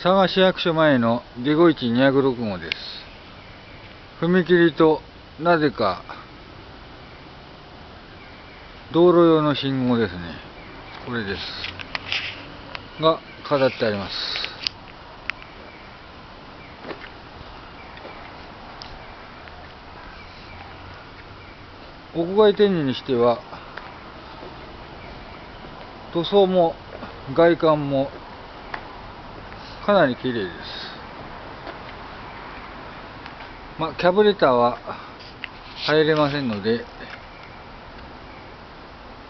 佐賀市役所前の下戸市206号です。踏切となぜか道路用の信号ですね。これです。が飾ってあります。屋外展示にしては塗装も外観もかなり綺麗です。まあキャブレターは入れませんので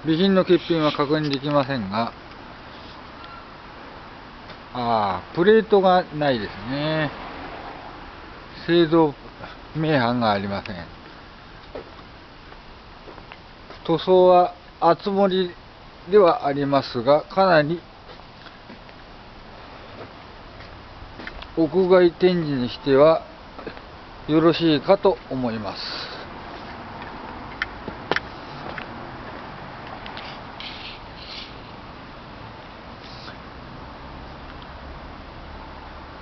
備品の欠品は確認できませんがああプレートがないですね。製造名版がありません。塗装は厚盛りではありますがかなり屋外展示にしてはよろしいかと思います。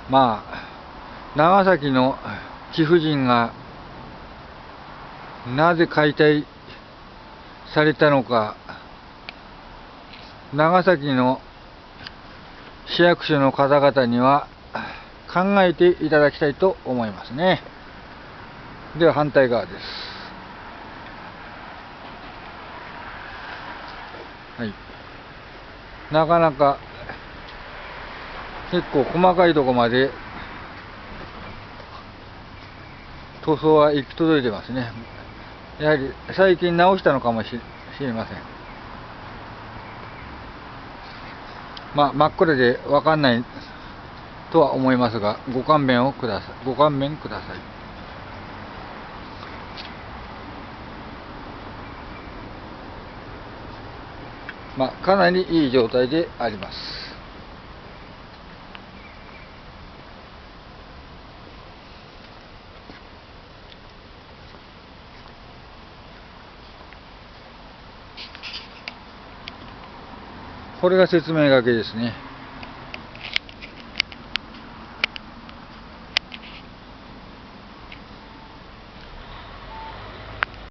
まあ長崎の貴婦人がなぜ解体されたのか長崎の市役所の方々には考えていただきたいと思いますね。では反対側です。はい。なかなか結構細かいとこまで塗装は行き届いてますね。やはり最近直したのかもしれません。まあ真っ暗で分かんないとは思いますがご勘弁をください。ご勘弁ください。まあかなりいい状態であります。これが説明書きですね。